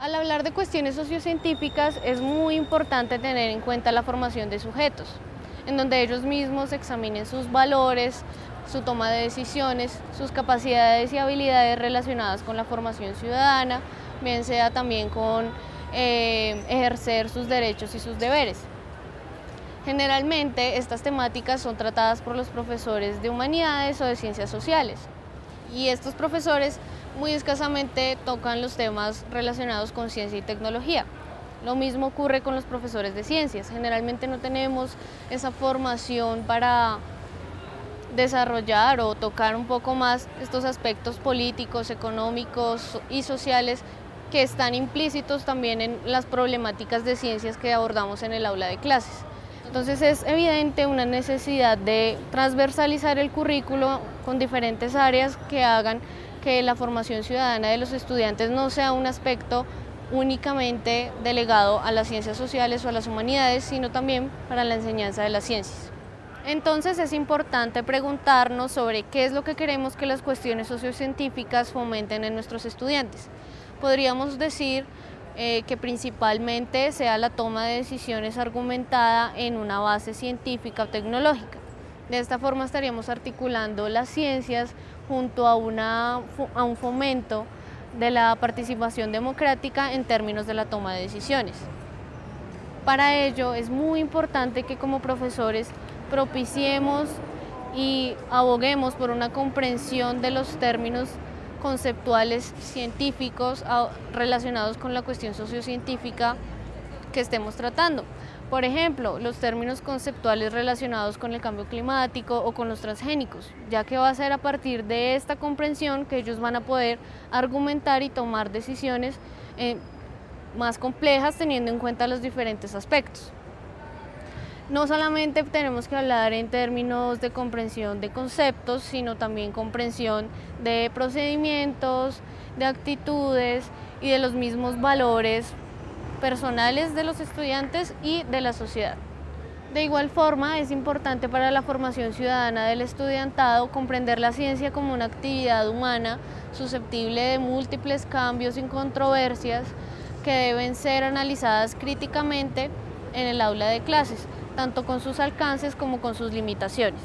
Al hablar de cuestiones sociocientíficas es muy importante tener en cuenta la formación de sujetos, en donde ellos mismos examinen sus valores, su toma de decisiones, sus capacidades y habilidades relacionadas con la formación ciudadana, bien sea también con eh, ejercer sus derechos y sus deberes. Generalmente estas temáticas son tratadas por los profesores de humanidades o de ciencias sociales y estos profesores muy escasamente tocan los temas relacionados con ciencia y tecnología. Lo mismo ocurre con los profesores de ciencias, generalmente no tenemos esa formación para desarrollar o tocar un poco más estos aspectos políticos, económicos y sociales que están implícitos también en las problemáticas de ciencias que abordamos en el aula de clases. Entonces es evidente una necesidad de transversalizar el currículo con diferentes áreas que hagan que la formación ciudadana de los estudiantes no sea un aspecto únicamente delegado a las ciencias sociales o a las humanidades, sino también para la enseñanza de las ciencias. Entonces es importante preguntarnos sobre qué es lo que queremos que las cuestiones sociocientíficas fomenten en nuestros estudiantes. Podríamos decir eh, que principalmente sea la toma de decisiones argumentada en una base científica o tecnológica. De esta forma estaríamos articulando las ciencias junto a, un fomento de la participación democrática en términos de la toma de decisiones. Para ello es muy importante que como profesores propiciemos y aboguemos por una comprensión de los términos conceptuales científicos relacionados con la cuestión sociocientífica que estemos tratando. Por ejemplo, los términos conceptuales relacionados con el cambio climático o con los transgénicos, ya que va a ser a partir de esta comprensión que ellos van a poder argumentar y tomar decisiones eh, más complejas teniendo en cuenta los diferentes aspectos no solamente tenemos que hablar en términos de comprensión de conceptos, sino también comprensión de procedimientos, de actitudes y de los mismos valores personales de los estudiantes y de la sociedad. De igual forma, es importante para la formación ciudadana del estudiantado comprender la ciencia como una actividad humana susceptible de múltiples cambios y controversias que deben ser analizadas críticamente en el aula de clases tanto con sus alcances como con sus limitaciones.